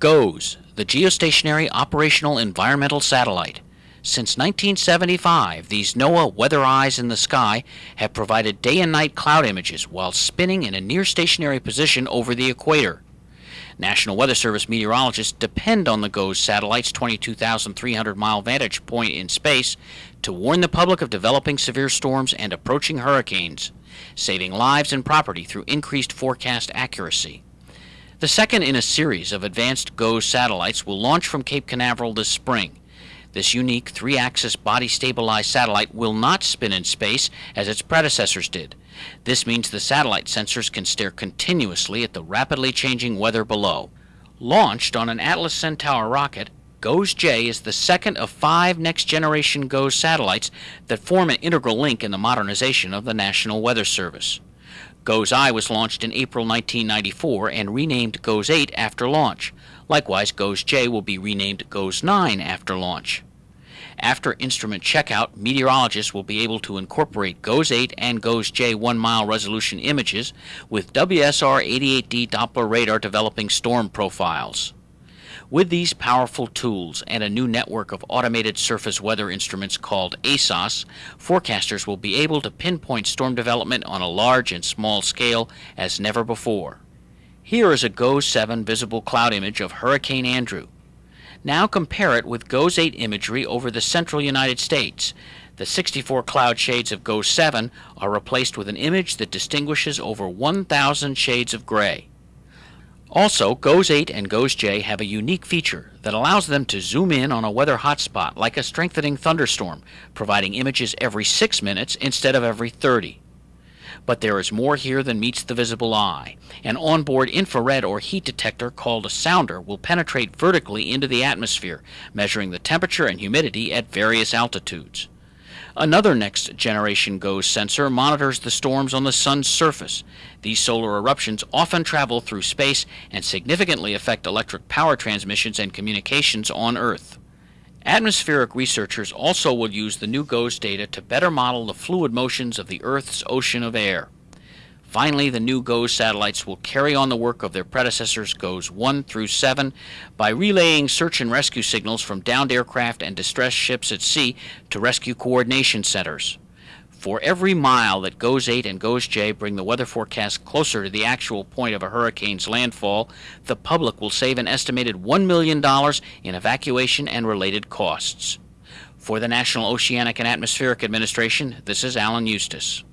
GOES, the Geostationary Operational Environmental Satellite. Since 1975, these NOAA weather eyes in the sky have provided day and night cloud images while spinning in a near stationary position over the equator. National Weather Service meteorologists depend on the GOES satellite's 22,300 mile vantage point in space to warn the public of developing severe storms and approaching hurricanes, saving lives and property through increased forecast accuracy. The second in a series of advanced GOES satellites will launch from Cape Canaveral this spring. This unique three axis body stabilized satellite will not spin in space as its predecessors did. This means the satellite sensors can stare continuously at the rapidly changing weather below. Launched on an Atlas Centaur rocket, GOES J is the second of five next generation GOES satellites that form an integral link in the modernization of the National Weather Service. GOES I was launched in April 1994 and renamed GOES 8 after launch. Likewise, GOES J will be renamed GOES 9 after launch. After instrument checkout, meteorologists will be able to incorporate GOES 8 and GOES J 1 mile resolution images with WSR 88D Doppler radar developing storm profiles. With these powerful tools and a new network of automated surface weather instruments called ASOS, forecasters will be able to pinpoint storm development on a large and small scale as never before. Here is a GOES 7 visible cloud image of Hurricane Andrew. Now compare it with GOES 8 imagery over the central United States. The 64 cloud shades of GOES 7 are replaced with an image that distinguishes over 1,000 shades of gray. Also, GOES 8 and GOES J have a unique feature that allows them to zoom in on a weather hotspot like a strengthening thunderstorm, providing images every 6 minutes instead of every 30. But there is more here than meets the visible eye. An onboard infrared or heat detector called a sounder will penetrate vertically into the atmosphere, measuring the temperature and humidity at various altitudes. Another next generation GOES sensor monitors the storms on the sun's surface. These solar eruptions often travel through space and significantly affect electric power transmissions and communications on Earth. Atmospheric researchers also will use the new GOES data to better model the fluid motions of the Earth's ocean of air. Finally, the new GOES satellites will carry on the work of their predecessors GOES 1 through 7 by relaying search and rescue signals from downed aircraft and distressed ships at sea to rescue coordination centers. For every mile that GOES 8 and GOES J bring the weather forecast closer to the actual point of a hurricane's landfall, the public will save an estimated $1 million in evacuation and related costs. For the National Oceanic and Atmospheric Administration, this is Alan Eustace.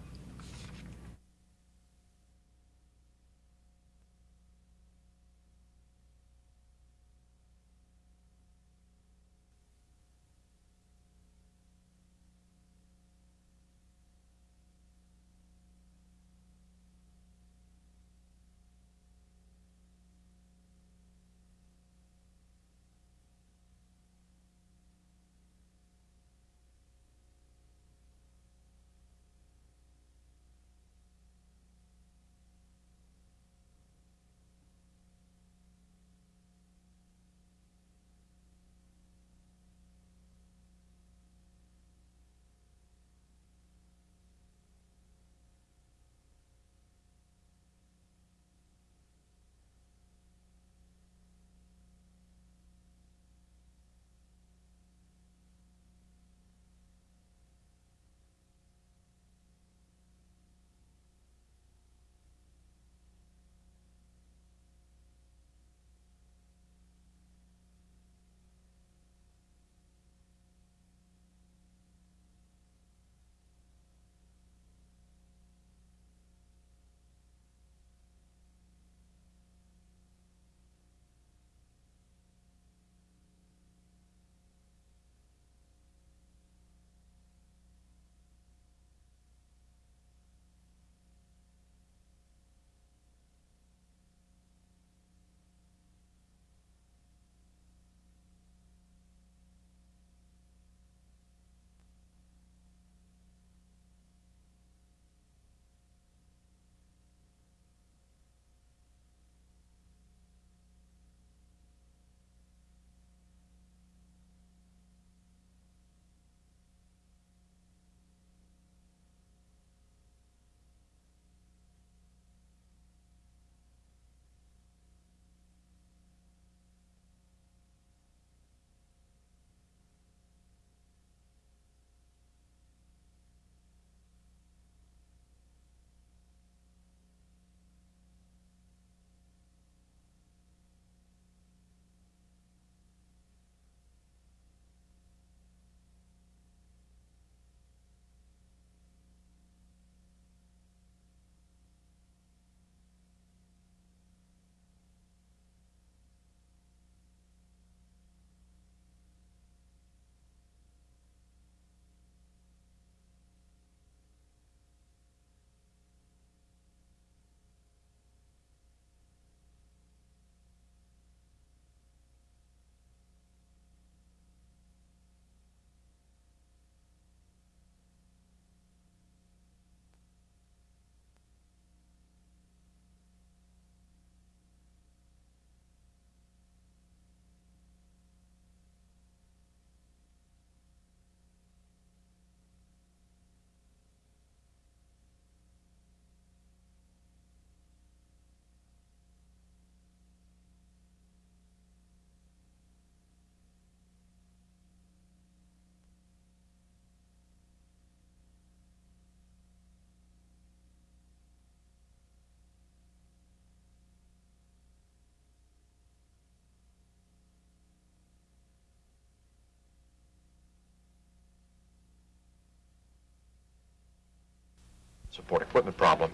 Support equipment problem.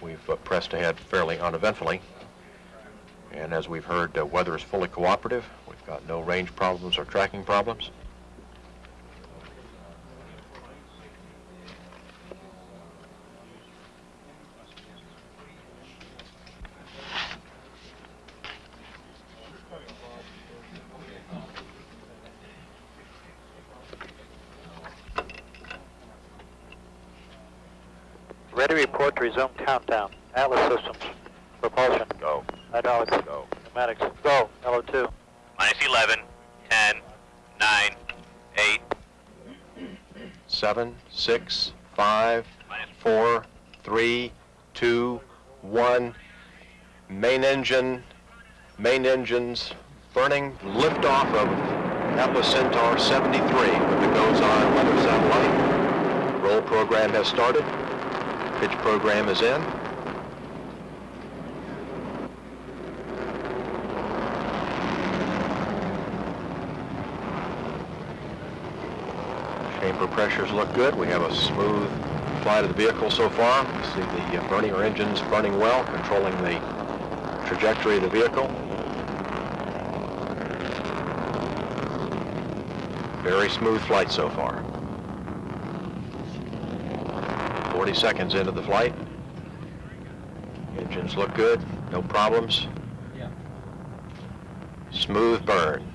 We've uh, pressed ahead fairly uneventfully. And as we've heard, uh, weather is fully cooperative. We've got no range problems or tracking problems. Ready report to resume countdown. Atlas systems. Propulsion. Go. Hydraulics. Go. Pneumatics. Go. LO2. Minus 11, 10, 9, 8, 7, 6, 5, 4, 3, 2, 1. Main engine, main engines burning. Liftoff of Atlas Centaur 73 with the GOES-J weather satellite. Roll program has started. Program is in. Chamber pressures look good. We have a smooth flight of the vehicle so far. You see the uh, burning or engines burning well, controlling the trajectory of the vehicle. Very smooth flight so far. 40 seconds into the flight. Engines look good, no problems. Smooth burn.